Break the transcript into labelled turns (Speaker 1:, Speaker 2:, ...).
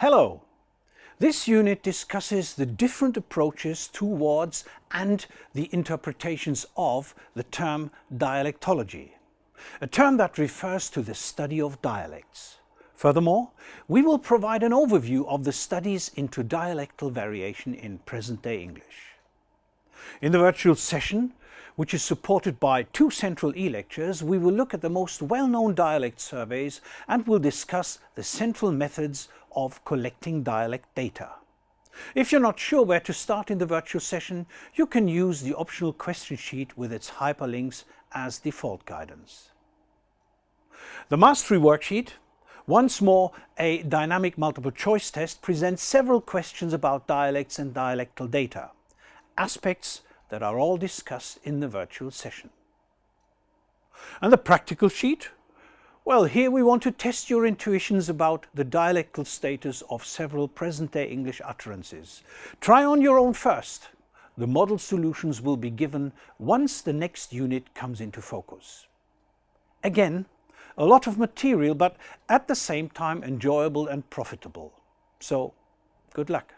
Speaker 1: Hello! This unit discusses the different approaches towards and the interpretations of the term dialectology, a term that refers to the study of dialects. Furthermore, we will provide an overview of the studies into dialectal variation in present-day English. In the virtual session, which is supported by two central e-lectures, we will look at the most well-known dialect surveys and will discuss the central methods of collecting dialect data. If you're not sure where to start in the virtual session, you can use the optional question sheet with its hyperlinks as default guidance. The Mastery Worksheet, once more a dynamic multiple choice test, presents several questions about dialects and dialectal data, aspects that are all discussed in the virtual session. And the practical sheet well, here we want to test your intuitions about the dialectal status of several present-day English utterances. Try on your own first. The model solutions will be given once the next unit comes into focus. Again, a lot of material, but at the same time enjoyable and profitable. So, good luck.